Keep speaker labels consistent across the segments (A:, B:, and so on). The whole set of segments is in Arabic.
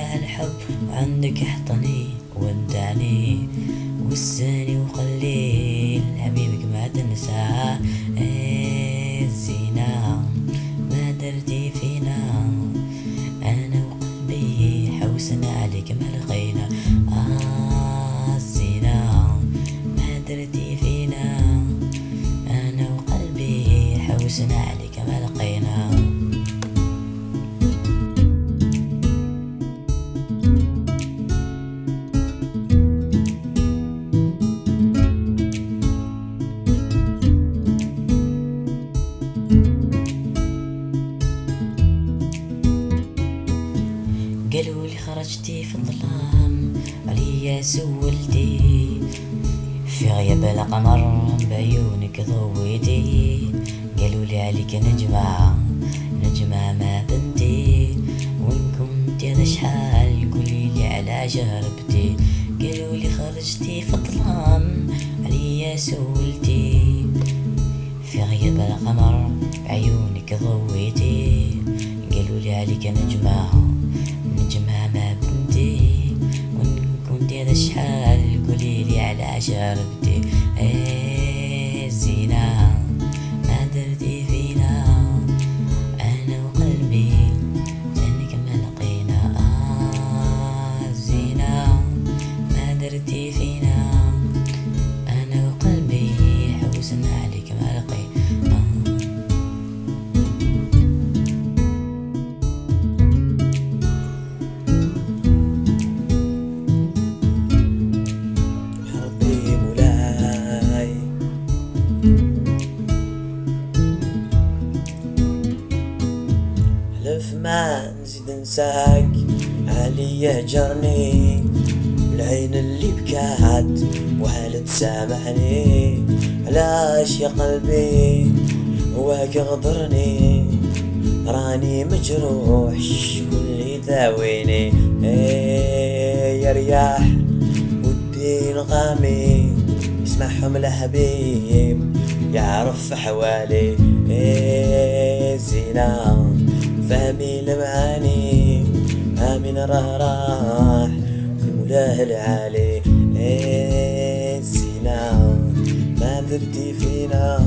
A: يا هالحب عندك احطني ودعني وسني وخليه لحبيبك ما تنساه الزينة ما درتي فينا. قالوا لي خرجتي في الظلام عليا سولتي. في غياب القمر بعيونك ضويتي. قالوا لي عليك نجمة نجمة ما بنتي. وين كنت هذا شحال قولي لي على جربتي. قالوا لي خرجتي في الظلام عليا سولتي. في غياب القمر بعيونك ضويتي. قالوا لي عليك نجمة. قولي لي على شربتي
B: إيه حلف ما نزيد نساك علي جرني العين اللي بكات وهل تسامحني؟ علاش يا قلبي هواك غدرني. راني مجروح شكون اللي داويني إيه يا رياح ودي نغامي يسمعهم الحبيب يعرف حوالي إيه زينة. فهمي المعاني امين راه راح. المولاه العالي إيه زينة ما درتي فينا.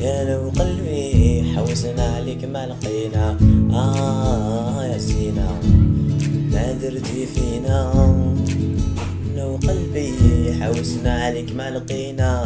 B: يا أنا وقلبي حوسنا عليك ما لقينا. آه يا زينة ما درتي فينا. أنا وقلبي حوسنا عليك ما لقينا.